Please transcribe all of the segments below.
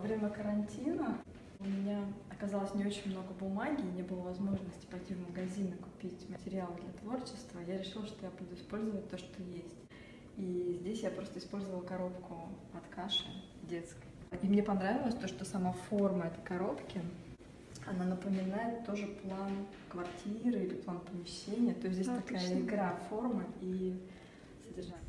Во время карантина у меня оказалось не очень много бумаги, не было возможности пойти в магазин и купить материал для творчества. Я решила, что я буду использовать то, что есть. И здесь я просто использовала коробку от каши детской. И мне понравилось то, что сама форма этой коробки, она напоминает тоже план квартиры или план помещения. То есть здесь Отлично. такая игра формы и содержания.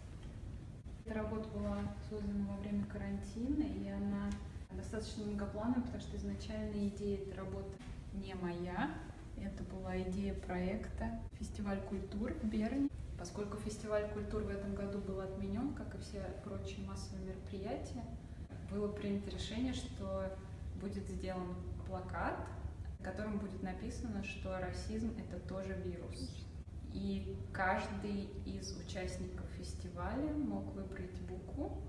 Эта работа была создана во время карантина, и она достаточно многоплановая, потому что изначально идея этой работы не моя. Это была идея проекта «Фестиваль культур» в Берне. Поскольку фестиваль культур в этом году был отменен, как и все прочие массовые мероприятия, было принято решение, что будет сделан плакат, в котором будет написано, что расизм — это тоже вирус. И каждый из участников фестиваля мог выбрать букву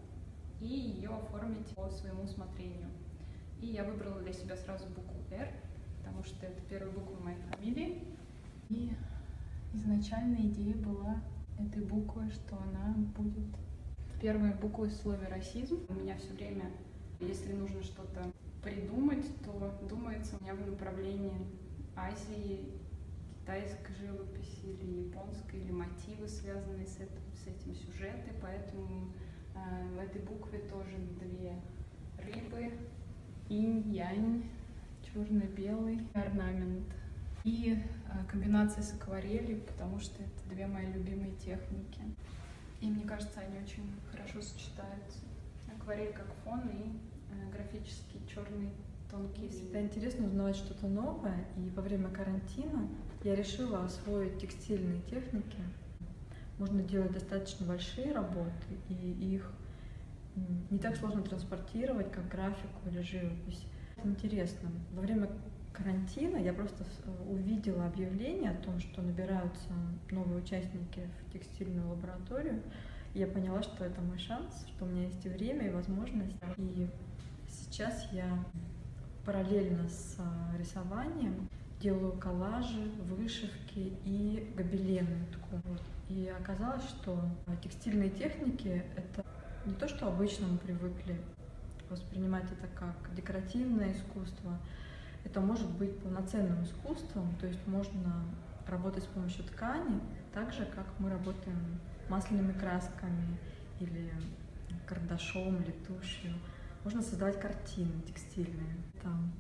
и ее оформить по своему усмотрению. И я выбрала для себя сразу букву «Р», потому что это первая буква моей фамилии. И изначальная идея была этой буквы, что она будет первой буквой в слове «расизм». У меня все время, если нужно что-то придумать, то думается у меня в направлении Азии, китайской живописи или японской, или мотивы, связанные с этим, с этим сюжеты, поэтому в этой букве тоже две рыбы, инь-янь, черно-белый орнамент и э, комбинация с акварелью, потому что это две мои любимые техники. И мне кажется, они очень хорошо сочетаются. Акварель как фон и э, графический черный тонкий Всегда интересно узнавать что-то новое, и во время карантина я решила освоить текстильные техники. Можно делать достаточно большие работы, и их не так сложно транспортировать, как графику или живопись. Интересно. Во время карантина я просто с- увидела объявление о том, что набираются новые участники в текстильную лабораторию. Я поняла, что это мой шанс, что у меня есть и время, и возможность. И сейчас я параллельно с а, рисованием делаю коллажи, вышивки и гобелены. Вот. И оказалось, что текстильные техники — это не то, что обычно мы привыкли воспринимать это как декоративное искусство. Это может быть полноценным искусством, то есть можно работать с помощью ткани, так же, как мы работаем масляными красками или карандашом или тушью. Можно создавать картины текстильные. Там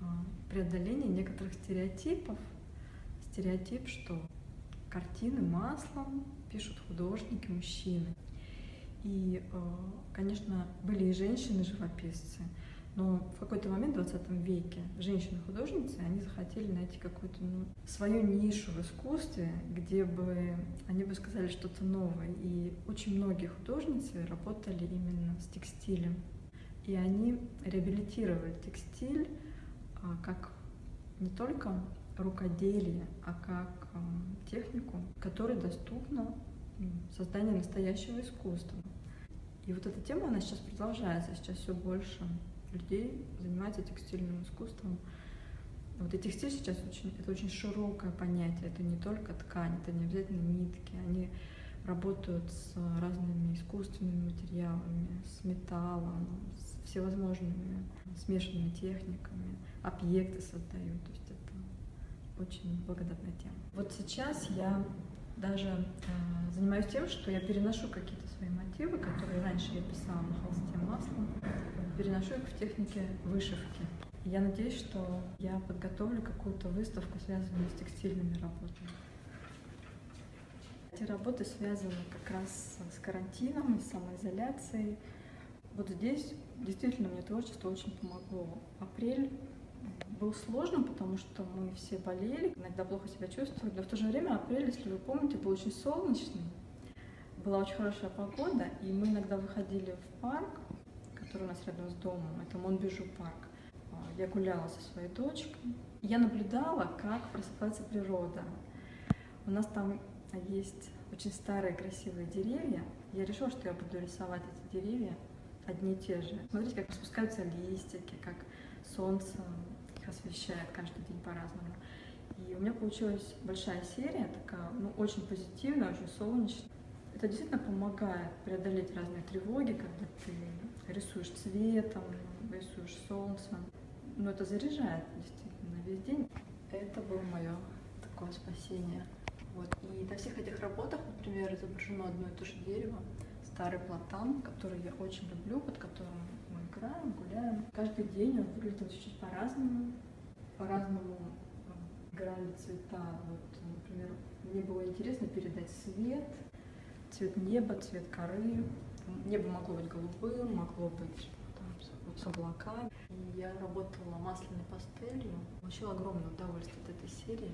а, преодоление некоторых стереотипов. Стереотип, что картины маслом пишут художники, мужчины. И, э, конечно, были и женщины-живописцы, но в какой-то момент в 20 веке женщины-художницы, они захотели найти какую-то ну, свою нишу в искусстве, где бы они бы сказали что-то новое. И очень многие художницы работали именно с текстилем. И они реабилитировали текстиль а, как не только рукоделие, а как а, технику, которой доступно м, создание настоящего искусства. И вот эта тема, она сейчас продолжается, сейчас все больше людей занимается текстильным искусством. Вот и текстиль сейчас очень, это очень широкое понятие, это не только ткань, это не обязательно нитки, они работают с разными искусственными материалами, с металлом, с всевозможными смешанными техниками, объекты создают, то есть это очень благодатная тема. Вот сейчас я даже э, занимаюсь тем, что я переношу какие-то свои мотивы, которые раньше я писала на холсте маслом, переношу их в технике вышивки. Я надеюсь, что я подготовлю какую-то выставку, связанную с текстильными работами. Эти работы связаны как раз с карантином и самоизоляцией. Вот здесь действительно мне творчество очень помогло. Апрель был сложным, потому что мы все болели, иногда плохо себя чувствовали, но в то же время апрель, если вы помните, был очень солнечный, была очень хорошая погода, и мы иногда выходили в парк, который у нас рядом с домом, это Монбежу парк. А, Я гуляла со своей дочкой, я наблюдала, как просыпается природа. У нас там есть очень старые красивые деревья. Я решила, что я буду рисовать эти деревья одни и те же. Смотрите, как распускаются листики, как солнце их освещает каждый день по-разному. И у меня получилась большая серия, такая, ну, очень позитивная, очень солнечная. Это действительно помогает преодолеть разные тревоги, когда ты рисуешь цветом, рисуешь солнцем. Но это заряжает действительно весь день. Это было мое такое спасение. Вот. И на всех этих работах, например, изображено одно и то же дерево, старый платан, который я очень люблю, под которым мы играем, гуляем. Каждый день он выглядел чуть-чуть по-разному, по-разному играли цвета. Вот, например, мне было интересно передать свет, цвет неба, цвет коры. Небо могло быть голубым, могло быть там, с облаками. И я работала масляной пастелью. Получила огромное удовольствие от этой серии.